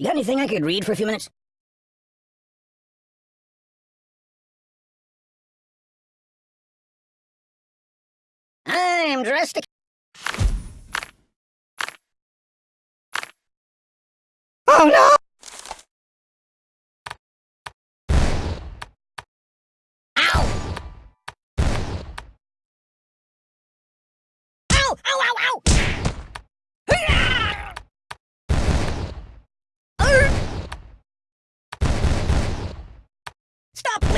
You got anything I could read for a few minutes? I am dressed to... Oh no! Ow! Ow! Ow, ow, ow!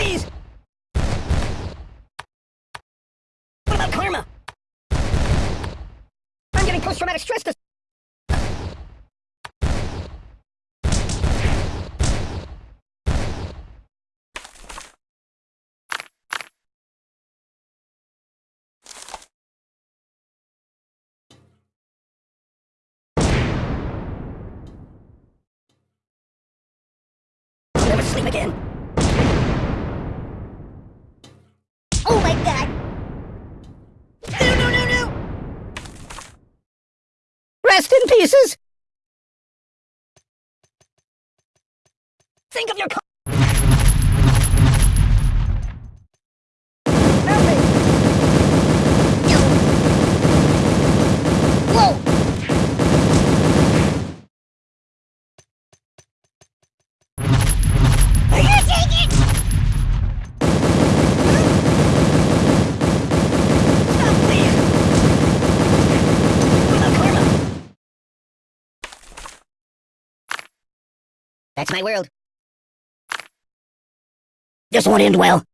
Please! What about karma? I'm getting post-traumatic stress dis- I'll never sleep again. Pieces! Think of your co- Help me! Whoa! I can't take it! Stop, please! What about karma? That's my world. This won't end well.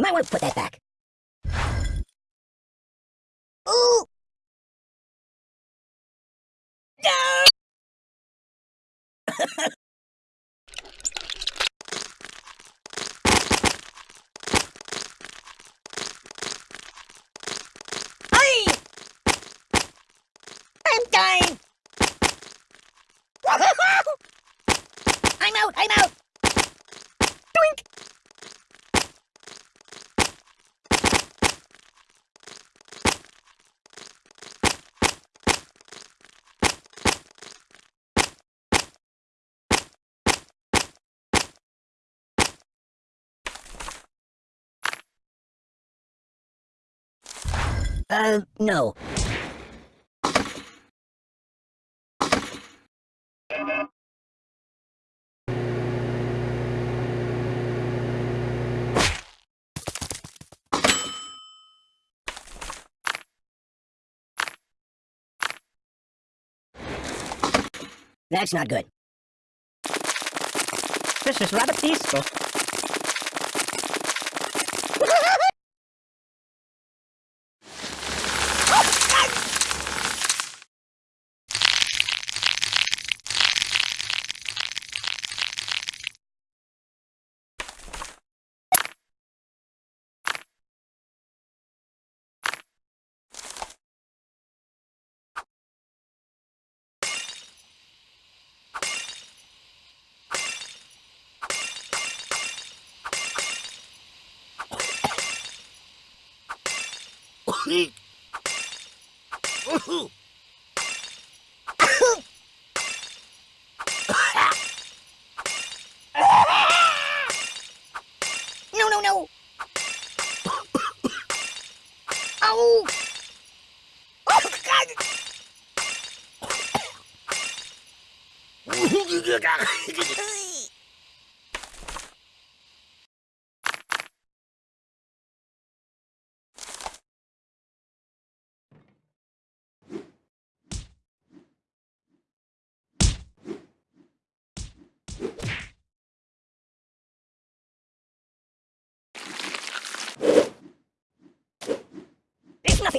You might want to put that back. Ooh! No! I'm dying! I'm out! I'm out! Uh, no. That's not good. This is rather peaceful. No, no, no. Oh. Oh, God.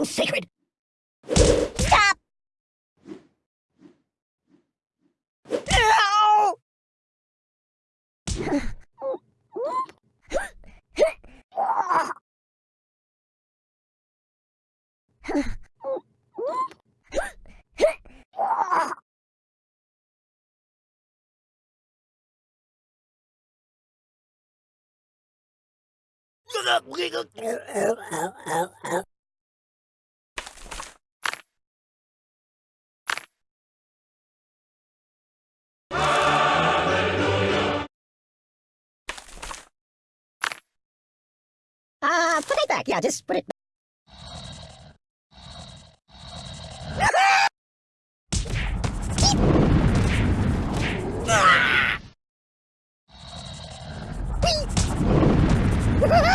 Nothing sacred. Stop! Ow! back. Yeah, just put it down,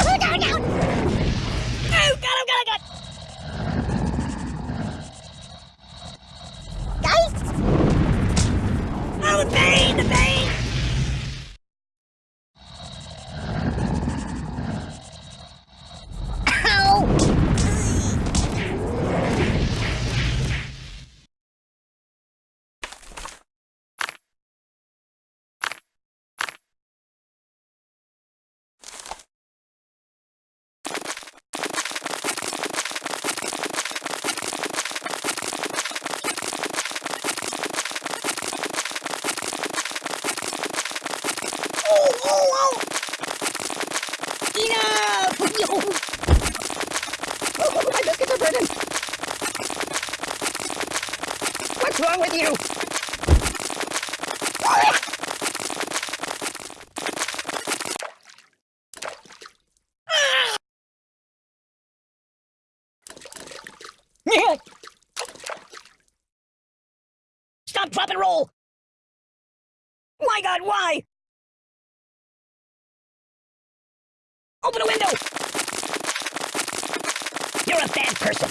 wrong with you? Stop, drop, and roll! My god, why? Open a window! You're a bad person.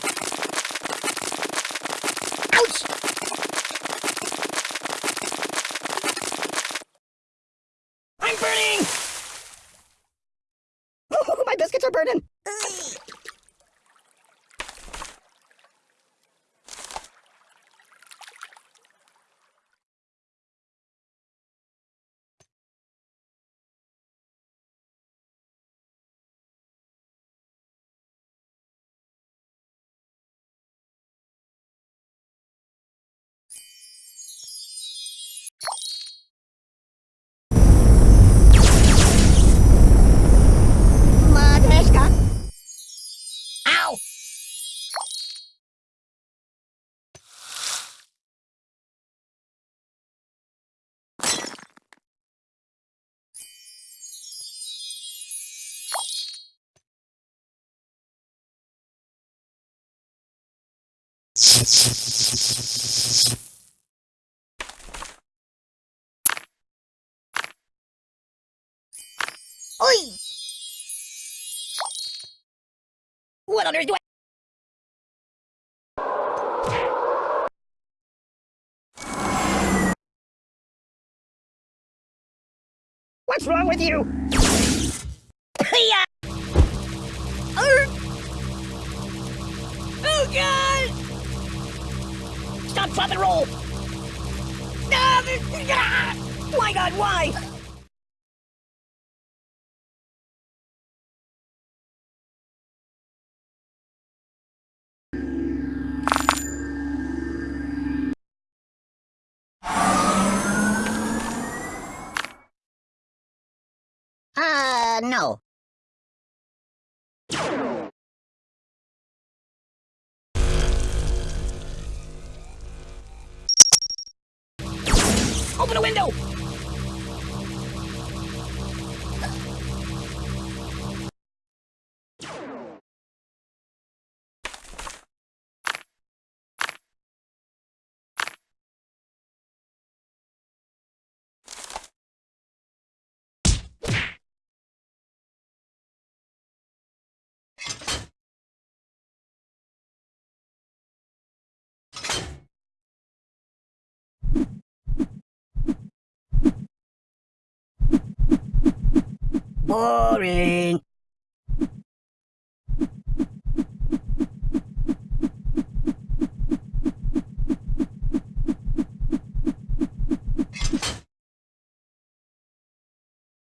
Ouch! I'm burning! Oh, my Oi! What on earth do I... What's wrong with you? Arr! Oh God! And roll! My God, why? Uh, no. Open a window! Boring.